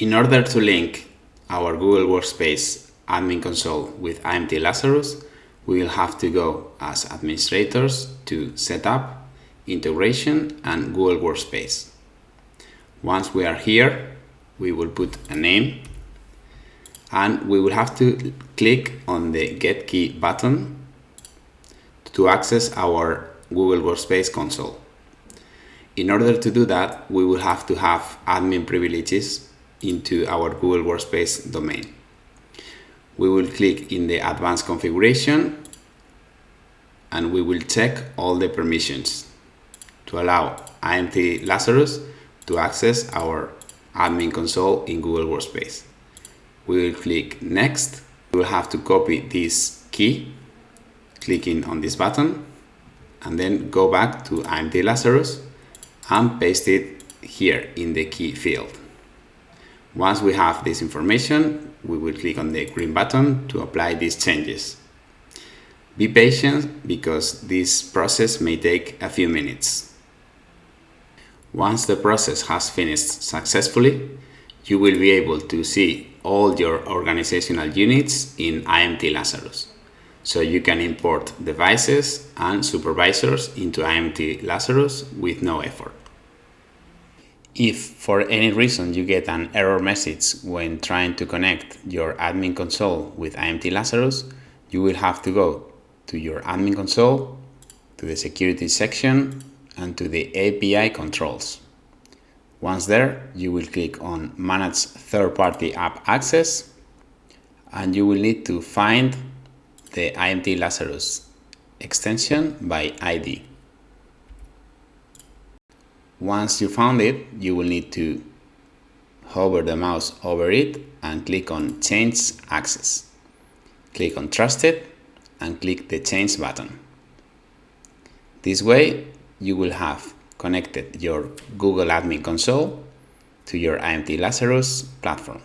In order to link our Google Workspace admin console with IMT Lazarus, we will have to go as administrators to Setup, Integration and Google Workspace. Once we are here, we will put a name and we will have to click on the Get Key button to access our Google Workspace console. In order to do that, we will have to have admin privileges into our Google Workspace domain. We will click in the advanced configuration and we will check all the permissions to allow IMT Lazarus to access our admin console in Google Workspace. We will click next. We will have to copy this key, clicking on this button, and then go back to IMT Lazarus and paste it here in the key field. Once we have this information, we will click on the green button to apply these changes. Be patient because this process may take a few minutes. Once the process has finished successfully, you will be able to see all your organizational units in IMT Lazarus. So you can import devices and supervisors into IMT Lazarus with no effort. If for any reason you get an error message when trying to connect your admin console with IMT Lazarus, you will have to go to your admin console, to the security section, and to the API controls. Once there, you will click on Manage Third-Party App Access, and you will need to find the IMT Lazarus extension by ID. Once you found it, you will need to hover the mouse over it and click on Change Access. Click on Trusted and click the Change button. This way, you will have connected your Google Admin Console to your IMT Lazarus platform.